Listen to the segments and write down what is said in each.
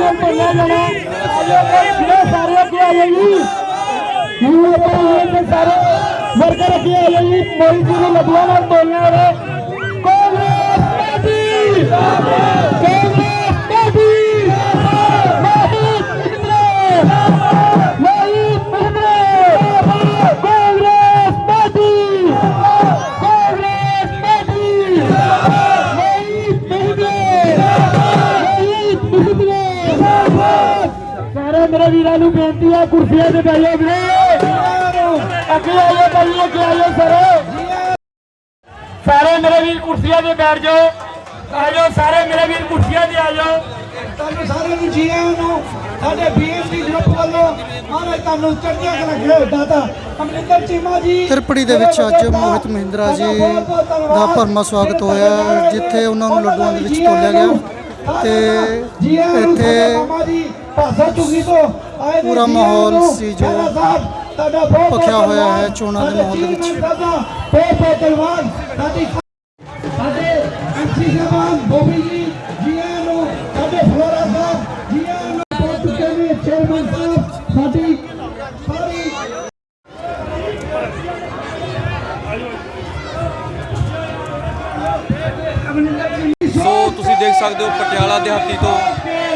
ਸਾਰੀਆਂ ਢੋਲਾ ਲੈਣਾ ਸਾਰੇ ਅੱਗੇ ਆ ਸਾਰੇ ਵਰਕਰ ਅੱਗੇ ਆ ਜਾਈਏ ਮੋਰੀ ਜੀ ਨੂੰ ਲੱਭਣਾ ਢੋਲਣਾ ਸਾਰੇ ਮੇਰੇ ਵੀਰਾਂ ਨੂੰ ਬੇਨਤੀ ਹੈ ਕੁਰਸੀਆਂ ਤੇ ਬੈਠੋ ਵੀਰੇ। ਅੱਗੇ ਆਇਓ ਭਾਈ ਅੱਗੇ ਆਇਓ ਸਾਰੇ। ਸਾਰੇ ਮੇਰੇ ਵੀਰ ਕੁਰਸੀਆਂ ਤੇ ਬੈਠ ਜਾਓ। ਆ ਜਾਓ ਸਾਰੇ ਮੇਰੇ ਵੀਰ ਕੁਰਸੀਆਂ ਤੇ ਆ ਜਾਓ। ਤੁਹਾਨੂੰ ਸਾਰਿਆਂ ਨੂੰ ਜੀ ਆਇਆਂ ਨੂੰ ਸਾਡੇ ਬੀਐਸਪੀ ਗਰੁੱਪ ਵੱਲੋਂ ਮਹਾਰਾਜ ਤੁਹਾਨੂੰ ਚੜ੍ਹਦੀਆਂ ਕਲਾ ਖੇਡ ਦਾਤਾ ਅਮਰਿੰਦਰ ਚੀਮਾ ਜੀ ਤ੍ਰਿਪੜੀ ਦੇ ਵਿੱਚ ਅੱਜ ਮੋਹਿਤ ਮਹਿੰਦਰਾ ਜੀ ਦਾ ਭਰਮਾ ਸਵਾਗਤ ਹੋਇਆ ਜਿੱਥੇ ਉਹਨਾਂ ਨੂੰ ਲੱਡੂਆਂ ਦੇ ਵਿੱਚ ਤੋਲਿਆ ਗਿਆ ਤੇ ਇੱਥੇ ਭਾਸ਼ਾ ਚੁਗੀ ਤੋਂ ਆਏ ਪੂਰਾ ਮਾਹੌਲ। ਸੀ ਜੋ ਤੁਹਾਡਾ ਬਹੁਤ ਬਹੁਤ ਭਖਿਆ ਹੋਇਆ। ਹੈ ਚੋਣਾਂ ਦੇ ਮਾਹੌਲ ਦੇ ਵਿੱਚ। ਸਾਡੇ ਬਹੁਤ ਬਹੁਤ ਧੰਨਵਾਦ ਸਾਡੀ ਸਾਡੇ ਐਮਸੀ ਸਾਹਿਬਾਨ ਬੋਬੀ ਜੀ ਜੀ ਆਇਆਂ ਨੂੰ ਸਾਡੇ ਫਲੋਰਾ ਸਾਹਿਬ ਜੀ ਆਇਆਂ ਨੂੰ ਪਹੁੰਚ ਚੁੱਕੇ ਨੇ ਚੇਅਰਮੈਨ ਸਾਹਿਬ ਸਾਡੀ ਸਾਰੀ ਸੋ ਤੁਸੀਂ ਦੇਖ ਸਕਦੇ ਹੋ ਪਟਿਆਲਾ ਦਿਹਾਤੀ ਤੋਂ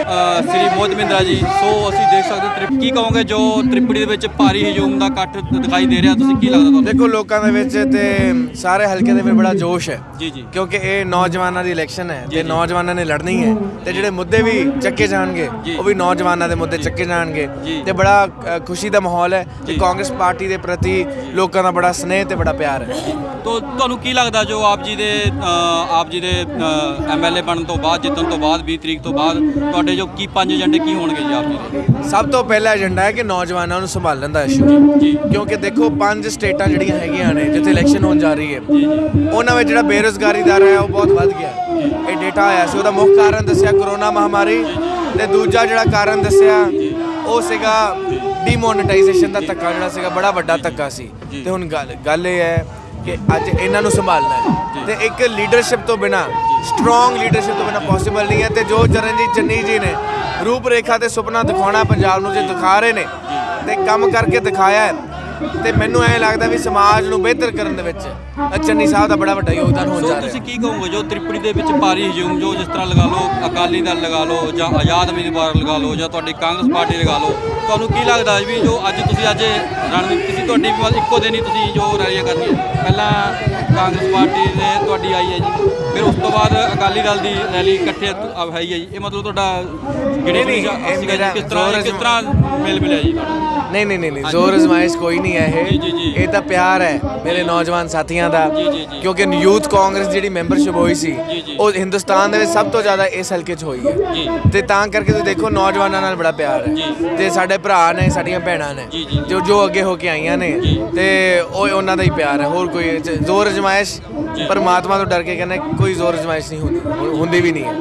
ਸ੍ਰੀ ਮੋਹਿਤ ਮਹਿੰਦਰਾ ਜੀ ਸੋ ਅਸੀਂ ਦੇਖ ਸਕਦੇ ਤ੍ਰਿਪ- ਕੀ ਕਹੋਗੇ ਜੋ ਤ੍ਰਿਪੜੀ ਦੇ ਵਿੱਚ ਭਾਰੀ ਹਜੂਮ ਦਾ ਇਕੱਠ ਦਿਖਾਈ ਦੇ ਰਿਹਾ ਤੁਸੀਂ ਕੀ ਲੱਗਦਾ ਤੁਹਾਨੂੰ ਦੇਖੋ ਲੋਕਾਂ ਦੇ ਵਿੱਚ ਤੇ ਸਾਰੇ ਹਲਕੇ ਦੇ ਵਿੱਚ ਬੜਾ ਜੋਸ਼ ਹੈ ਜੀ ਜੀ ਕਿਉਂਕਿ ਇਹ ਨੌਜਵਾਨਾਂ ਦੀ ਇਲੈਕਸ਼ਨ ਹੈ ਤੇ ਨੌਜਵਾਨਾਂ ਨੇ ਲੜਨੀ ਹੈ ਤੇ ਜਿਹੜੇ ਮੁੱਦੇ ਵੀ ਚੱਕੇ ਜਾਣਗੇ। ਉਹ ਵੀ ਨੌਜਵਾਨਾਂ ਦੇ ਮੁੱਦੇ ਚੱਕੇ ਜਾਣਗੇ। ਤੇ ਬੜਾ ਖੁਸ਼ੀ ਦਾ ਮਾਹੌਲ ਹੈ ਕਿ। ਕਾਂਗਰਸ ਪਾਰਟੀ ਦੇ ਪ੍ਰਤੀ ਲੋਕਾਂ ਦਾ ਬੜਾ ਸਨੇਹ ਤੇ ਬੜਾ ਪਿਆਰ ਹੈ ਤੋ ਤੁਹਾਨੂੰ ਕੀ ਲੱਗਦਾ ਜੋ ਆਪ ਜੀ ਦੇ ਆਪ ਜੀ ਦੇ ਐਮਐਲਏ ਬਣਨ ਤੋਂ ਬਾਅਦ ਜਿੱਤਣ ਤੋਂ ਬਾਅਦ 20 ਤਰੀਕ ਤੋਂ ਬਾਅਦ ਤੁਹਾਡੇ ਜੋ ਕੀ ਪੰਜ ਏਜੰਡੇ ਕੀ ਹੋਣਗੇ ਜੀ ਆਪ ਜੀ ਦੇ? ਸਭ ਤੋਂ ਪਹਿਲਾ ਏਜੰਡਾ ਹੈ ਕਿ ਨੌਜਵਾਨਾਂ ਨੂੰ ਸੰਭਾਲਣ ਦਾ ਇਸ਼ੂ ਜੀ। ਕਿਉਂਕਿ ਦੇਖੋ ਪੰਜ ਸਟੇਟਾਂ ਜਿਹੜੀਆਂ ਹੈਗੀਆਂ ਨੇ ਜਿੱਥੇ ਇਲੈਕਸ਼ਨ ਹੋਣ ਜਾ ਰਹੀ ਹੈ। ਉਹਨਾਂ ਵਿੱਚ ਜਿਹੜਾ ਬੇਰੁਜ਼ਗਾਰੀ ਦਰ ਹੈ ਉਹ ਬਹੁਤ ਵੱਧ ਗਿਆ। ਇਹ ਡੇਟਾ ਆਇਆ ਸੀ। ਉਹਦਾ ਮੁੱਖ ਕਾਰਨ ਦੱਸਿਆ ਕਰੋਨਾ ਮਹਾਮਾਰੀ ਤੇ ਦੂਜਾ ਜਿਹੜਾ ਕਾਰਨ ਦੱਸਿਆ ਉਹ ਸੀਗਾ ਡੀਮੋਨੇਟਾਈਜੇਸ਼ਨ ਦਾ ਧੱਕਾ ਜਿਹੜਾ ਸੀਗਾ ਬੜਾ ਵੱਡਾ ਧੱਕਾ ਸੀ। ਤੇ ਹੁਣ ਗੱਲ ਗੱਲ ਇਹ ਹੈ ਕਿ ਅੱਜ ਇਹਨਾਂ ਨੂੰ ਸੰਭਾਲਣਾ ਹੈ। ਤੇ ਇੱਕ ਲੀਡਰਸ਼ਿਪ ਤੋਂ ਬਿਨਾ ਸਟਰੋਂਗ ਲੀਡਰਸ਼ਿਪ ਤੋਂ ਬਿਨਾ ਪੋਸੀਬਲ ਨਹੀਂ ਹੈ ਤੇ ਜੋ ਚਰਨਜੀਤ ਚੰਨੀ ਜੀ ਨੇ ਰੂਪ ਰੇਖਾ ਤੇ ਸੁਪਨਾ ਦਿਖਾਉਣਾ ਪੰਜਾਬ ਨੂੰ ਜੇ ਦਿਖਾ ਰਹੇ ਨੇ ਤੇ ਕੰਮ ਕਰਕੇ ਦਿਖਾਇਆ ਹੈ। ਤੇ ਮੈਨੂੰ ਐਂ ਲੱਗਦਾ ਵੀ ਸਮਾਜ ਨੂੰ ਬਿਹਤਰ ਕਰਨ ਦੇ ਵਿੱਚ ਚੰਨੀ ਸਾਹਿਬ ਦਾ ਬੜਾ ਵੱਡਾ ਯੋਗਦਾਨ ਹੋਣ ਜਾ ਰਿਹਾ। ਤੁਸੀਂ ਕੀ ਕਹੋਗੇ? ਜੋ ਤ੍ਰਿਪੜੀ ਦੇ ਵਿੱਚ ਭਾਰੀ ਹਜੂਮ ਜੋ ਜਿਸ ਤਰ੍ਹਾਂ ਲਗਾ ਲਓ ਅਕਾਲੀ ਦਲ ਲਗਾ ਲਓ ਜਾਂ ਆਜ਼ਾਦ ਉਮੀਦਵਾਰ ਲਗਾ ਲਓ ਜਾਂ ਤੁਹਾਡੀ ਕਾਂਗਰਸ ਪਾਰਟੀ ਲਗਾ ਲਓ ਤੁਹਾਨੂੰ ਕੀ ਲੱਗਦਾ ਵੀ ਜੋ ਅੱਜ ਤੁਸੀਂ ਅੱਜ ਰਣਨੀਤੀ ਸੀ ਤੁਹਾਡੀ ਇੱਕੋ ਦਿਨ ਹੀ ਤੁਸੀਂ ਜੋ ਰੈਲੀਆਂ ਕਰਨੀਆਂ। ਪਹਿਲਾਂ ਕਾਂਗਰਸ ਪਾਰਟੀ ਨੇ ਤੁਹਾਡੀ ਆਈ ਹੈ ਜੀ ਫਿਰ ਉਸ ਤੋਂ ਬਾਅਦ ਅਕਾਲੀ ਦਲ ਦੀ ਰੈਲੀ ਇਕੱਠੇ ਹੈ ਹੀ ਜੀ। ਇਹ ਮਤਲਬ ਤੁਹਾਡਾ ਮੇਰਾ ਕਿਸ ਤਰ੍ਹਾਂ ਕਿਸ ਤਰ੍ਹਾਂ ਮੇਲ ਮਿਲਿਆ ਜੀ? ਨਹੀਂ ਨਹੀਂ ਨਹੀਂ ਜ਼ੋਰ ਅਜ਼ਮਾਇਸ਼ ਕੋਈ ਨਹੀਂ ਹੈ। ਇਹ ਇਹ ਤਾਂ ਪਿਆਰ ਹੈ ਮੇਰੇ ਨੌਜਵਾਨ ਸਾਥੀਆਂ ਦਾ। ਕਿਉਂਕਿ ਯੂਥ ਕਾਂਗਰਸ ਜਿਹੜੀ ਮੈਂਬਰਸ਼ਿਪ ਹੋਈ ਸੀ। ਉਹ ਹਿੰਦੁਸਤਾਨ ਦੇ ਵਿੱਚ ਸਭ ਤੋਂ ਜ਼ਿਆਦਾ ਇਸ ਹਲਕੇ 'ਚ ਹੋਈ। ਹੈ ਤੇ ਤਾਂ ਕਰਕੇ ਤੁਸੀਂ ਦੇਖੋ ਨੌਜਵਾਨਾਂ ਨਾਲ ਬੜਾ ਪਿਆਰ। ਹੈ ਤੇ ਸਾਡੇ ਭਰਾ ਨੇ ਸਾਡੀਆਂ ਭੈਣਾਂ ਨੇ ਜੀ, ਜੀ। ਅੱਗੇ ਹੋ ਕੇ ਆਈਆਂ ਨੇ। ਤੇ ਉਹ ਉਹਨਾਂ ਦਾ ਹੀ ਪਿਆਰ ਹੈ ਹੋਰ ਕੋਈ ਜ਼ੋਰ ਅਜ਼ਮਾਇਸ਼ ਪਰਮਾਤਮਾ ਤੋਂ ਡਰ ਕੇ ਕਹਿੰਦੇ ਕੋਈ ਜ਼ੋਰ ਅਜ਼ਮਾਇਸ਼ ਨਹੀਂ ਹੁੰਦੀ ਹੁੰਦੀ ਵੀ ਨਹੀਂ ਹੈ